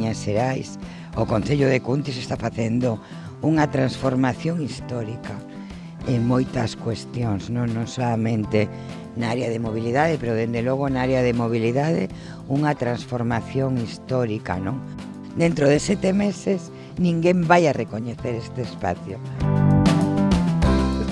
Coruña e o Concello de Cuntis está facendo unha transformación histórica en moitas cuestións, non, non solamente na área de mobilidade, pero dende logo na área de mobilidade unha transformación histórica, non? Dentro de sete meses ninguén vai a recoñecer este espacio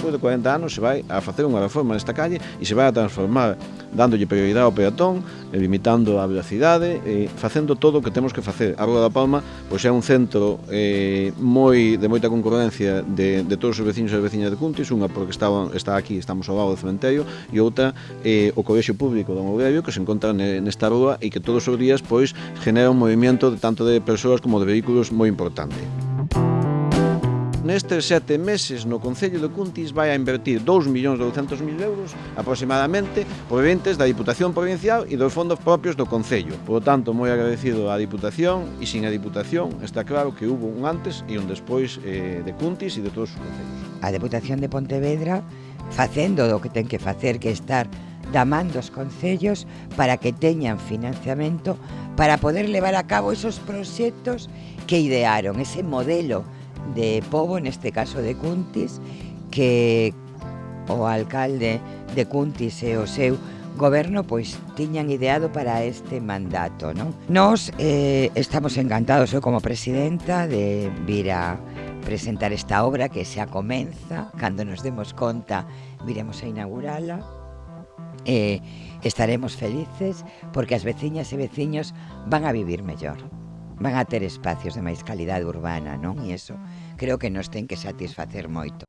despois de 40 anos se vai a facer unha reforma nesta calle e se vai a transformar dándolle prioridade ao peatón, eh, limitando a velocidade, e facendo todo o que temos que facer. A Rua da Palma pois é un centro eh, moi de moita concurrencia de, de todos os veciños e veciñas de Cuntis, unha porque estaban, está aquí, estamos ao lado do cementerio, e outra eh, o Colexio Público do Mourelio que se encontra nesta rúa e que todos os días pois genera un movimento de tanto de persoas como de vehículos moi importante. Nestes sete meses no Concello de Cuntis vai a invertir 2.200.000 euros aproximadamente provenientes da Diputación Provincial e dos fondos propios do Concello. Por lo tanto, moi agradecido á Diputación e sin a Diputación está claro que hubo un antes e un despois eh, de Cuntis e de todos os concellos. A Deputación de Pontevedra facendo o que ten que facer que estar da man dos concellos para que teñan financiamento para poder levar a cabo esos proxectos que idearon, ese modelo de Pobo, neste caso de Cuntis, que o alcalde de Cuntis e o seu goberno pois tiñan ideado para este mandato, non? Nós eh, estamos encantados, eu como presidenta, de vir a presentar esta obra que xa comeza, cando nos demos conta viremos a inaugurala, eh, estaremos felices porque as veciñas e veciños van a vivir mellor van a ter espacios de máis calidade urbana, non? E iso creo que nos ten que satisfacer moito.